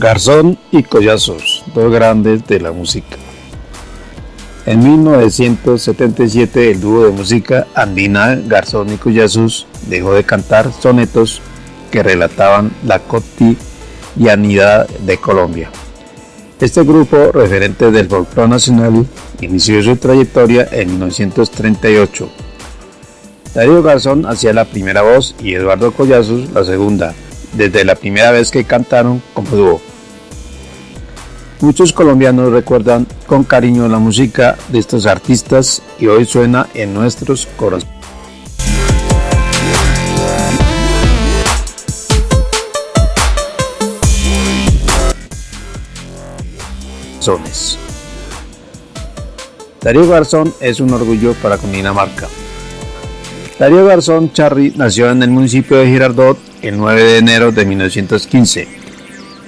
Garzón y Collazos, dos grandes de la música. En 1977 el dúo de música andina Garzón y Collazos dejó de cantar sonetos que relataban la cotidianidad de Colombia. Este grupo, referente del folclore nacional, inició su trayectoria en 1938. Darío Garzón hacía la primera voz y Eduardo Collazos la segunda, desde la primera vez que cantaron como dúo. Muchos colombianos recuerdan con cariño la música de estos artistas y hoy suena en nuestros corazones. Darío Garzón es un orgullo para Cundinamarca. Darío Garzón Charri nació en el municipio de Girardot el 9 de enero de 1915.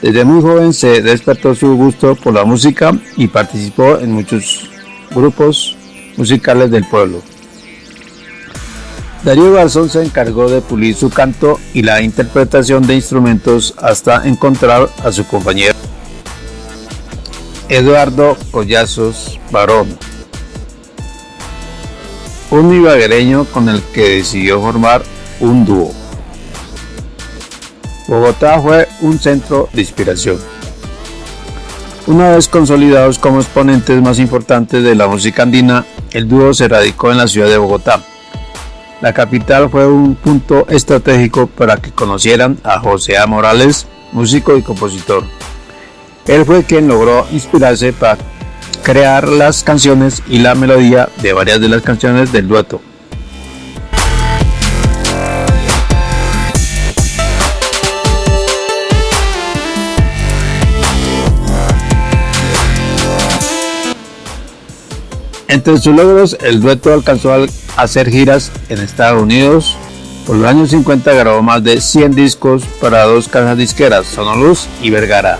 Desde muy joven se despertó su gusto por la música y participó en muchos grupos musicales del pueblo. Darío Garzón se encargó de pulir su canto y la interpretación de instrumentos hasta encontrar a su compañero Eduardo Collazos Barón, un ibaguereño con el que decidió formar un dúo. Bogotá fue un centro de inspiración. Una vez consolidados como exponentes más importantes de la música andina, el dúo se radicó en la ciudad de Bogotá. La capital fue un punto estratégico para que conocieran a José A. Morales, músico y compositor. Él fue quien logró inspirarse para crear las canciones y la melodía de varias de las canciones del dueto. Entre sus logros, el dueto alcanzó a hacer giras en Estados Unidos. Por los años 50 grabó más de 100 discos para dos casas disqueras, Sonoluz y Vergara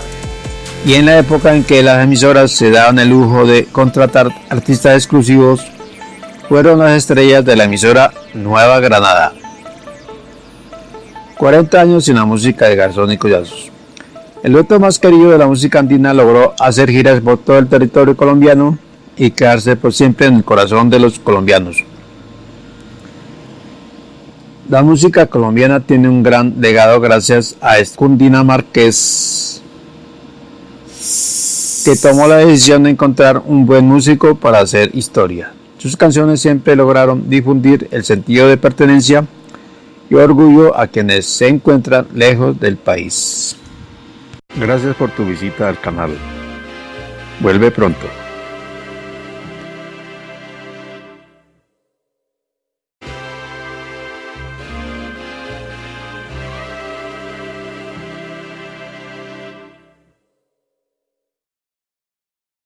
y en la época en que las emisoras se daban el lujo de contratar artistas exclusivos, fueron las estrellas de la emisora Nueva Granada. 40 años sin la música de Garzón y Collazos. El dueto más querido de la música andina logró hacer giras por todo el territorio colombiano y quedarse por siempre en el corazón de los colombianos. La música colombiana tiene un gran legado gracias a este cundinamarqués que tomó la decisión de encontrar un buen músico para hacer historia. Sus canciones siempre lograron difundir el sentido de pertenencia y orgullo a quienes se encuentran lejos del país. Gracias por tu visita al canal. Vuelve pronto.